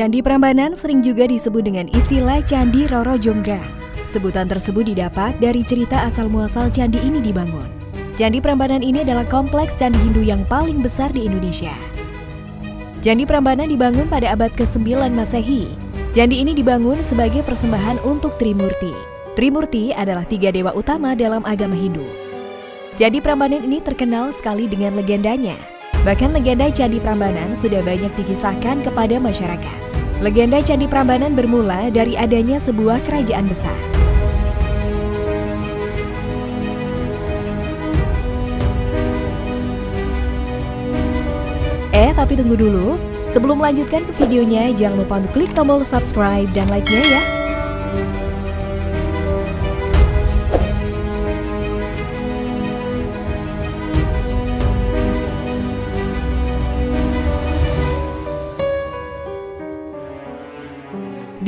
Candi Prambanan sering juga disebut dengan istilah Candi Roro Jonggrang. Sebutan tersebut didapat dari cerita asal-muasal candi ini dibangun. Candi Prambanan ini adalah kompleks candi Hindu yang paling besar di Indonesia. Candi Prambanan dibangun pada abad ke-9 Masehi. Candi ini dibangun sebagai persembahan untuk Trimurti. Trimurti adalah tiga dewa utama dalam agama Hindu. Candi Prambanan ini terkenal sekali dengan legendanya, Bahkan legenda Candi Prambanan sudah banyak dikisahkan kepada masyarakat. Legenda Candi Prambanan bermula dari adanya sebuah kerajaan besar. Eh, tapi tunggu dulu. Sebelum melanjutkan videonya, jangan lupa untuk klik tombol subscribe dan like-nya ya.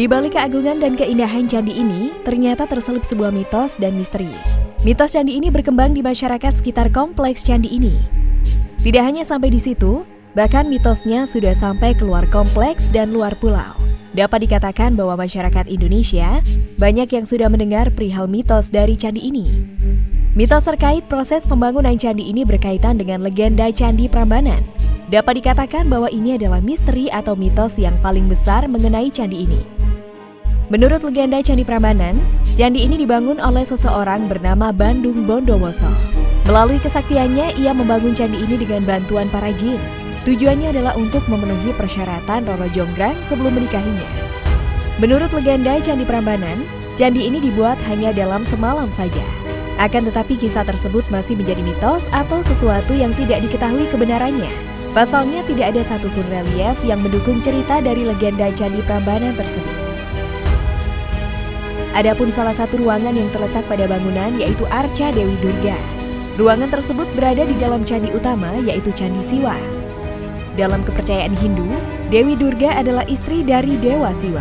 Di balik keagungan dan keindahan candi ini, ternyata terselip sebuah mitos dan misteri. Mitos candi ini berkembang di masyarakat sekitar kompleks candi ini. Tidak hanya sampai di situ, bahkan mitosnya sudah sampai keluar kompleks dan luar pulau. Dapat dikatakan bahwa masyarakat Indonesia banyak yang sudah mendengar perihal mitos dari candi ini. Mitos terkait proses pembangunan candi ini berkaitan dengan legenda Candi Prambanan. Dapat dikatakan bahwa ini adalah misteri atau mitos yang paling besar mengenai candi ini. Menurut legenda Candi Prambanan, candi ini dibangun oleh seseorang bernama Bandung Bondowoso. Melalui kesaktiannya, ia membangun candi ini dengan bantuan para jin. Tujuannya adalah untuk memenuhi persyaratan Roro Jonggrang sebelum menikahinya. Menurut legenda Candi Prambanan, candi ini dibuat hanya dalam semalam saja. Akan tetapi kisah tersebut masih menjadi mitos atau sesuatu yang tidak diketahui kebenarannya. Pasalnya tidak ada satupun relief yang mendukung cerita dari legenda Candi Prambanan tersebut. Adapun salah satu ruangan yang terletak pada bangunan yaitu Arca Dewi Durga. Ruangan tersebut berada di dalam candi utama yaitu Candi Siwa. Dalam kepercayaan Hindu, Dewi Durga adalah istri dari Dewa Siwa.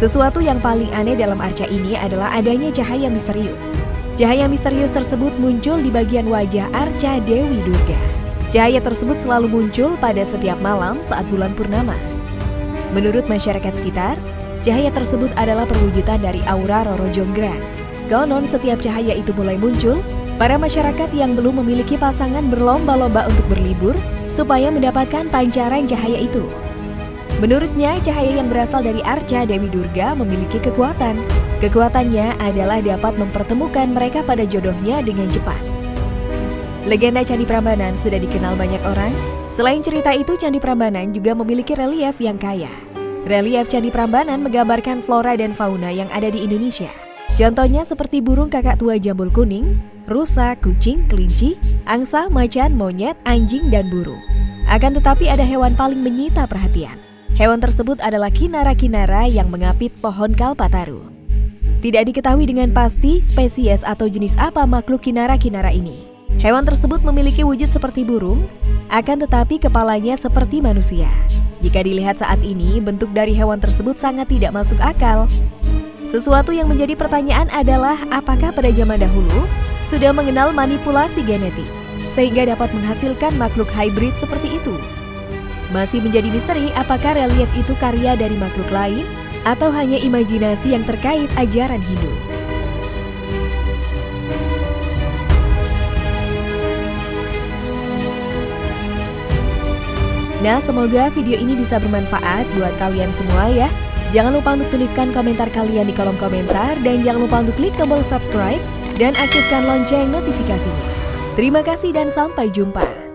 Sesuatu yang paling aneh dalam arca ini adalah adanya cahaya misterius. Cahaya misterius tersebut muncul di bagian wajah arca Dewi Durga. Cahaya tersebut selalu muncul pada setiap malam saat bulan purnama. Menurut masyarakat sekitar, Cahaya tersebut adalah perwujudan dari aura Roro Jonggrang. Konon setiap cahaya itu mulai muncul, para masyarakat yang belum memiliki pasangan berlomba-lomba untuk berlibur supaya mendapatkan pancaran cahaya itu. Menurutnya, cahaya yang berasal dari arca Dewi Durga memiliki kekuatan. Kekuatannya adalah dapat mempertemukan mereka pada jodohnya dengan cepat. Legenda Candi Prambanan sudah dikenal banyak orang. Selain cerita itu, Candi Prambanan juga memiliki relief yang kaya. Relief Candi Prambanan menggambarkan flora dan fauna yang ada di Indonesia. Contohnya seperti burung kakak tua jambul kuning, rusa, kucing, kelinci, angsa, macan, monyet, anjing, dan burung. Akan tetapi ada hewan paling menyita perhatian. Hewan tersebut adalah kinara-kinara yang mengapit pohon kalpataru. Tidak diketahui dengan pasti spesies atau jenis apa makhluk kinara-kinara ini. Hewan tersebut memiliki wujud seperti burung, akan tetapi kepalanya seperti manusia. Jika dilihat saat ini, bentuk dari hewan tersebut sangat tidak masuk akal. Sesuatu yang menjadi pertanyaan adalah apakah pada zaman dahulu sudah mengenal manipulasi genetik sehingga dapat menghasilkan makhluk hybrid seperti itu. Masih menjadi misteri apakah relief itu karya dari makhluk lain atau hanya imajinasi yang terkait ajaran Hindu. Nah, semoga video ini bisa bermanfaat buat kalian semua ya. Jangan lupa untuk tuliskan komentar kalian di kolom komentar dan jangan lupa untuk klik tombol subscribe dan aktifkan lonceng notifikasinya. Terima kasih dan sampai jumpa.